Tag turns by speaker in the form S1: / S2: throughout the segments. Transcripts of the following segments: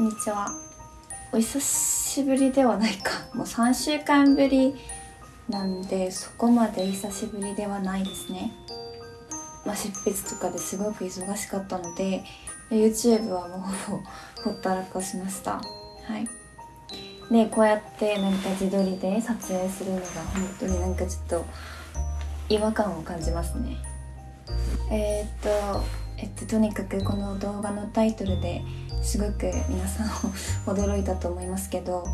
S1: こんにちは。お久しぶりではないか。もう3週間ぶりなんでそこまで久しぶりではないですね。まあ、執筆とかですごく忙しかったので YouTube はもう ほったらかしました。はい。でこうやってなんか自撮りで撮影するのが本当になんかちょっと違和感を感じますね。えー、っとえっととにかくこの動画のタイトルですごく皆さん驚いたと思いますけど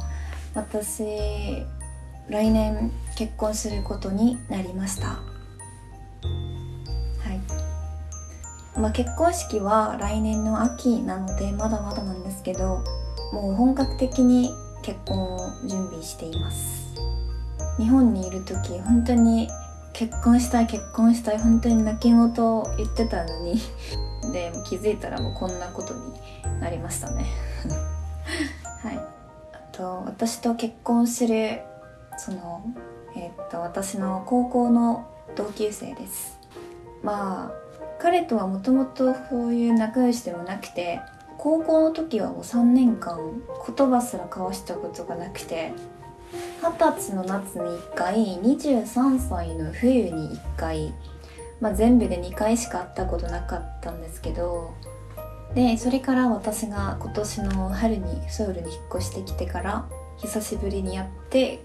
S1: 私来年結婚することになりました。はい。まあ、結婚式は来年の秋なのでまだまだなんですけどもう本格的に結婚を準備しています。日本にいる時本当に結婚したい結婚したい本当に泣き言を言ってたのにで気づいたらもうこんなことになりましたね。はい。あと私と結婚するそのえー、っと私の高校の同級生です。まあ彼とはもともとそういう仲良しでもなくて高校の時はもう3年間言葉すら交わしたことがなくて二十歳の夏に1回23歳の冬に1回、まあ、全部で2回しか会ったことなかったんですけどでそれから私が今年の春にソウルに引っ越してきてから久しぶりにやって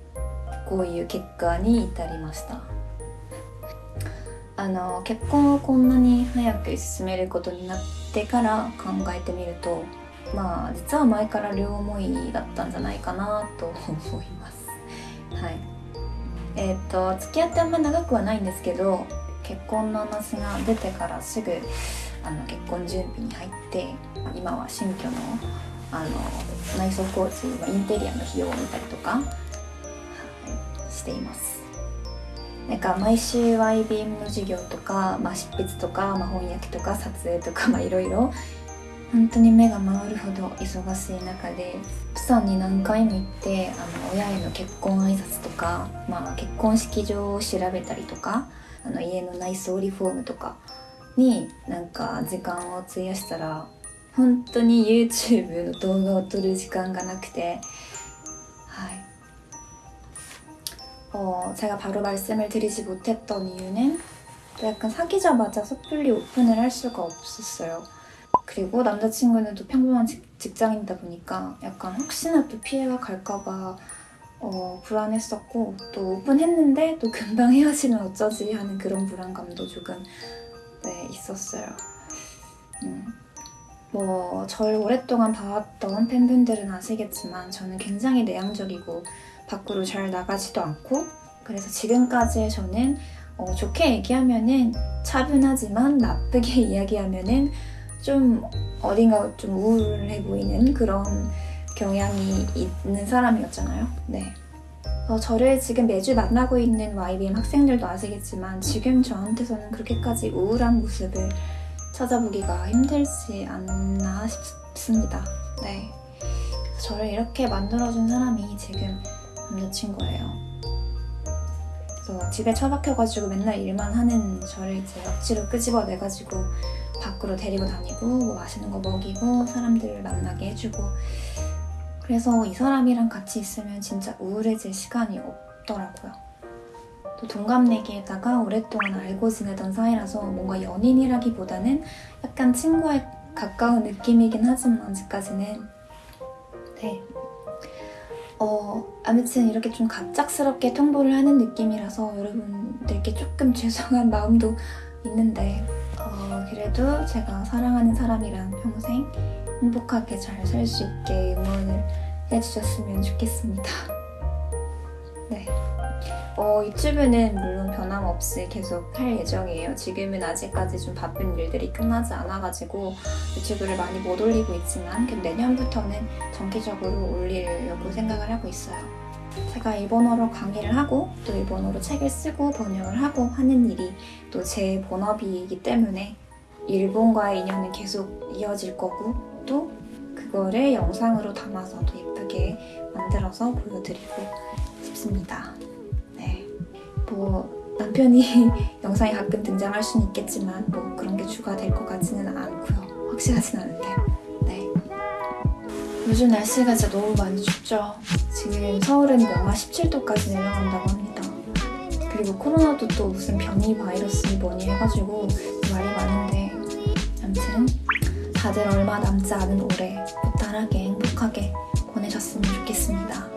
S1: こういう結果に至りました。あの結婚をこんなに早く進めることになってから考えてみるとまあ実は前から両思いだったんじゃないかなと思います。はい。えっ、ー、と付き合ってあんま長くはないんですけど結婚の話が出てからすぐあの結婚準備に入って今は新居のあの内装工事のインテリアの費用を見たりとか、はい、しています。なんか毎週 YBM の授業とか、まあ、執筆とか、まあ、翻訳とか撮影とかいろいろ本当に目が回るほど忙しい中でプサンに何回も行ってあの親への結婚挨拶とか、まあ、結婚式場を調べたりとかあの家の内装リフォームとかになんか時間を費やしたら本当に YouTube の動画を撮る時間がなくてはい 어, 제가 바로 말씀을 드리지 못했던 이유는 또 약간 사귀자마자 섣불리 오픈을 할 수가 없었어요. 그리고 남자친구는 또 평범한 직, 직장인이다 보니까 약간 혹시나 또 피해가 갈까봐 어, 불안했었고 또 오픈했는데 또 금방 헤어지면 어쩌지 하는 그런 불안감도 조금 네, 있었어요. 음. 뭐, 절 오랫동안 봐왔던 팬분들은 아시겠지만 저는 굉장히 내향적이고 밖으로 잘 나가지도 않고 그래서 지금까지 저는 어, 좋게 얘기하면은 차분하지만 나쁘게 이야기하면은 좀 어딘가 좀 우울해 보이는 그런 경향이 있는 사람이었잖아요. 네. 어, 저를 지금 매주 만나고 있는 YBM 학생들도 아시겠지만 지금 저한테서는 그렇게까지 우울한 모습을 찾아보기가 힘들지 않나 싶습니다. 네. 저를 이렇게 만들어준 사람이 지금 남자친구예요. 그래서 집에 처박혀가지고 맨날 일만 하는 저를 이제 억지로 끄집어내가지고 밖으로 데리고 다니고 뭐 맛있는 거 먹이고 사람들을 만나게 해주고. 그래서 이 사람이랑 같이 있으면 진짜 우울해질 시간이 없더라고요. 또 동갑내기에다가 오랫동안 알고 지내던 사이라서 뭔가 연인이라기보다는 약간 친구에 가까운 느낌이긴 하지만 아직까지는. 네. 어, 아무튼 이렇게 좀 갑작스럽게 통보를 하는 느낌이라서 여러분들께 조금 죄송한 마음도 있는데. 어, 그래도 제가 사랑하는 사람이랑 평생 행복하게 잘 살 수 있게 응원을 해주셨으면 좋겠습니다. 네. 어, 유튜브는 물론 변함없이 계속 할 예정이에요. 지금은 아직까지 좀 바쁜 일들이 끝나지 않아가지고 유튜브를 많이 못 올리고 있지만 내년부터는 정기적으로 올리려고 생각을 하고 있어요. 제가 일본어로 강의를 하고 또 일본어로 책을 쓰고 번역을 하고 하는 일이 또 제 본업이기 때문에 일본과의 인연은 계속 이어질 거고 또 그거를 영상으로 담아서 도 예쁘게 만들어서 보여드리고 싶습니다. 네. 뭐 남편이 영상에 가끔 등장할 수는 있겠지만 뭐 그런 게 추가될 것 같지는 않고요. 확실하진 않은데. 네. 요즘 날씨가 진짜 너무 많이 춥죠. 지금 서울은 영하 17도까지 내려간다고 합니다. 그리고 코로나도 또 무슨 변이 바이러스 뭐니 해가지고 말이 많은데 다들 얼마 남지 않은 올해 무탈하게 행복하게 보내셨으면 좋겠습니다.